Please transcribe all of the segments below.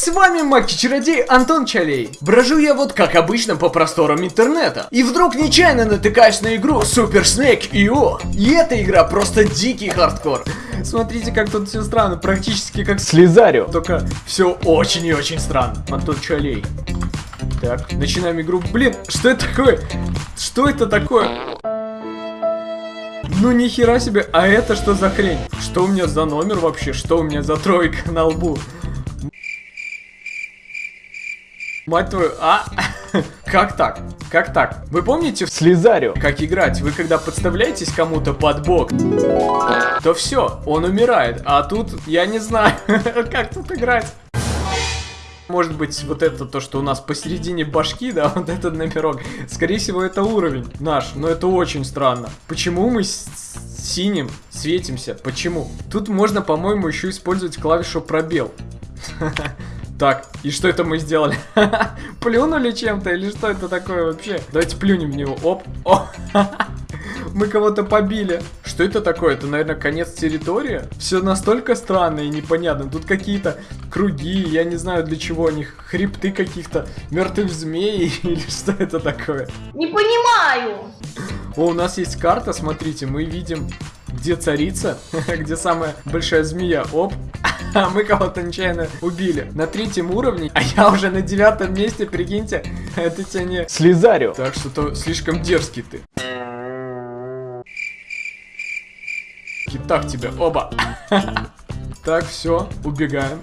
С вами Маки-чародей Антон Чалей. Брожу я вот как обычно по просторам интернета. И вдруг нечаянно натыкаюсь на игру Super Snake IO. И эта игра просто дикий хардкор. Смотрите, как тут все странно, практически как Слизарио. Только все очень и очень странно. Антон Чалей. Так, начинаем игру. Блин, что это такое? Что это такое? Ну нихера себе, а это что за хрень? Что у меня за номер вообще? Что у меня за тройка на лбу? Мать твою, а? Как так? Как так? Вы помните в Слизарио. как играть? Вы когда подставляетесь кому-то под бок, то все, он умирает. А тут я не знаю, как тут играть. Может быть, вот это то, что у нас посередине башки, да, вот этот номерок. Скорее всего, это уровень наш, но это очень странно. Почему мы с синим светимся? Почему? Тут можно, по-моему, еще использовать клавишу пробел. Так, и что это мы сделали? Плюнули чем-то или что это такое вообще? Давайте плюнем в него. Оп. О. Мы кого-то побили. Что это такое? Это, наверное, конец территории? Все настолько странно и непонятно. Тут какие-то круги, я не знаю для чего они, хребты каких-то мертвых змей или что это такое? Не понимаю. О, у нас есть карта, смотрите, мы видим, где царица, где самая большая змея. Оп. А мы кого-то нечаянно убили. На третьем уровне, а я уже на девятом месте, прикиньте. Это тебе не... Слизарио. Так что-то слишком дерзкий ты. И так тебе, оба. Так, все, убегаем.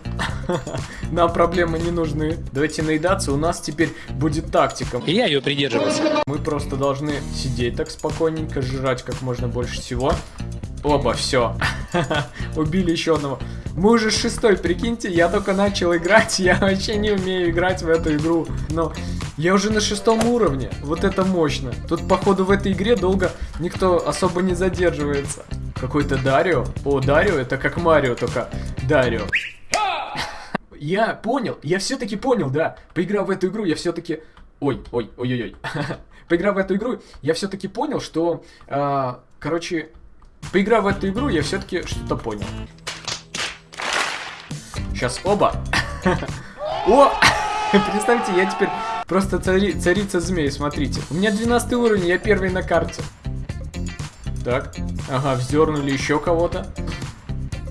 Нам проблемы не нужны. Давайте наедаться, у нас теперь будет тактика. И я ее придерживался. Мы просто должны сидеть так спокойненько, жрать как можно больше всего. Оба, все. Убили еще одного. Мы уже шестой, прикиньте, я только начал играть, я вообще не умею играть в эту игру. Но я уже на шестом уровне, вот это мощно. Тут, походу, в этой игре долго никто особо не задерживается. Какой-то Дарио. О, Дарио, это как Марио, только Дарио. Я понял, я все-таки понял, да. Поиграв в эту игру, я все-таки... Ой, ой, ой, ой, ой. Поиграв в эту игру, я все-таки понял, что... а, короче, поиграв в эту игру, я все-таки что-то понял. Сейчас оба. О! Представьте, я теперь просто цари, царица змей, смотрите. У меня 12 уровень, я первый на карте. Так, ага, вздернули еще кого-то.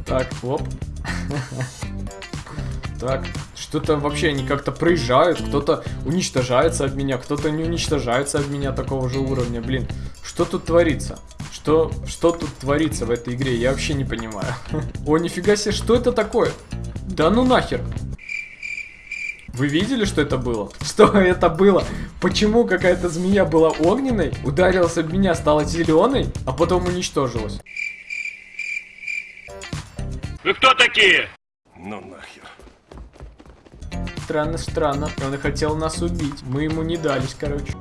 Так, оп. Так, что-то вообще они как-то проезжают, кто-то уничтожается от меня, кто-то не уничтожается от меня такого же уровня. Блин, что тут творится? Что, что тут творится в этой игре? Я вообще не понимаю. О, нифига себе, что это такое? Да ну нахер. Вы видели, что это было? Что это было? Почему какая-то змея была огненной, ударилась об меня, стала зеленой, а потом уничтожилась? Вы кто такие? Ну нахер. Странно, странно. Он хотел нас убить. Мы ему не дались, короче.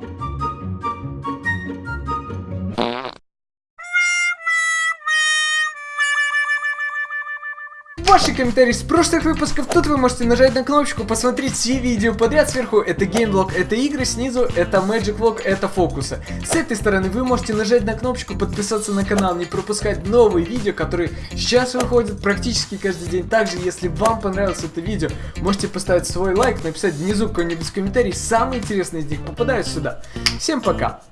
Ваши комментарии с прошлых выпусков, тут вы можете нажать на кнопочку, посмотреть все видео подряд сверху, это геймблог, это игры, снизу это Magic Vlog, это фокусы. С этой стороны вы можете нажать на кнопочку, подписаться на канал, не пропускать новые видео, которые сейчас выходят практически каждый день. Также, если вам понравилось это видео, можете поставить свой лайк, написать внизу какой-нибудь комментарий, самые интересные из них попадают сюда. Всем пока!